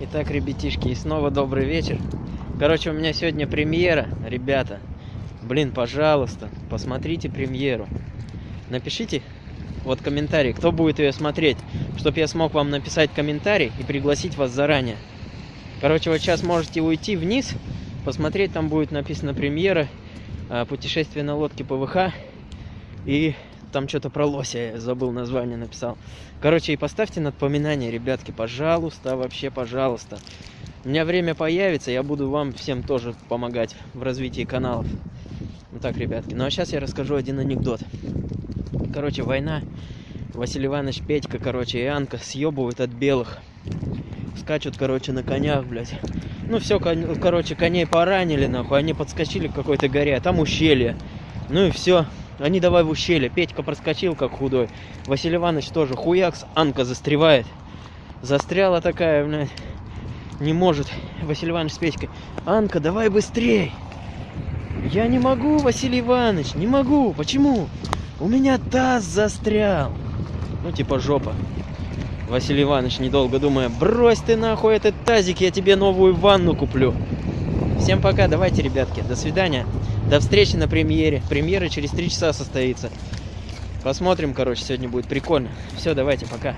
Итак, ребятишки, и снова добрый вечер. Короче, у меня сегодня премьера, ребята. Блин, пожалуйста, посмотрите премьеру. Напишите вот комментарий, кто будет ее смотреть, чтобы я смог вам написать комментарий и пригласить вас заранее. Короче, вот сейчас можете уйти вниз, посмотреть, там будет написано премьера, а, путешествие на лодке ПВХ и там что-то про лося, я забыл название написал. Короче, и поставьте напоминание, ребятки, пожалуйста, вообще, пожалуйста. У меня время появится, я буду вам всем тоже помогать в развитии каналов. Ну так, ребятки. Ну а сейчас я расскажу один анекдот. Короче, война. Василий Иванович, Петька, короче, и Анка съебывают от белых. Скачут, короче, на конях, блядь. Ну все, короче, коней поранили, нахуй. Они подскочили к какой-то горе, а там ущелье. Ну и все. Они давай в ущелье. Петька проскочил, как худой. Василий Иванович тоже. Хуякс, Анка застревает. Застряла такая, блядь. Не может. Василий Иванович с Петькой. Анка, давай быстрей. Я не могу, Василий Иванович, не могу. Почему? У меня таз застрял. Ну, типа жопа. Василий Иванович, недолго думая, брось ты нахуй этот тазик, я тебе новую ванну куплю. Всем пока, давайте, ребятки, до свидания. До встречи на премьере. Премьера через три часа состоится. Посмотрим, короче, сегодня будет прикольно. Все, давайте, пока.